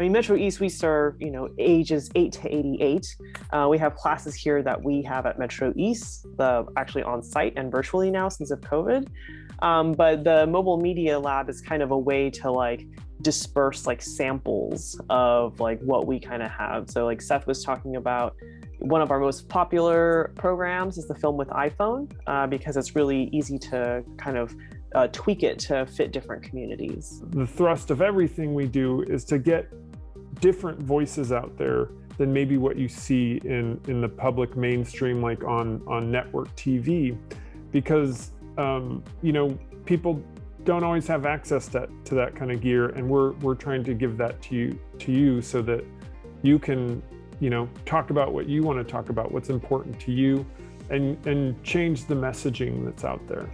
I mean, Metro East, we serve, you know, ages 8 to 88. Uh, we have classes here that we have at Metro East, the actually on site and virtually now since of COVID. Um, but the mobile media lab is kind of a way to like disperse like samples of like what we kind of have. So like Seth was talking about one of our most popular programs is the film with iPhone uh, because it's really easy to kind of uh, tweak it to fit different communities. The thrust of everything we do is to get different voices out there than maybe what you see in, in the public mainstream, like on, on network TV, because, um, you know, people don't always have access to, to that kind of gear. And we're, we're trying to give that to you, to you so that you can, you know, talk about what you want to talk about, what's important to you, and, and change the messaging that's out there.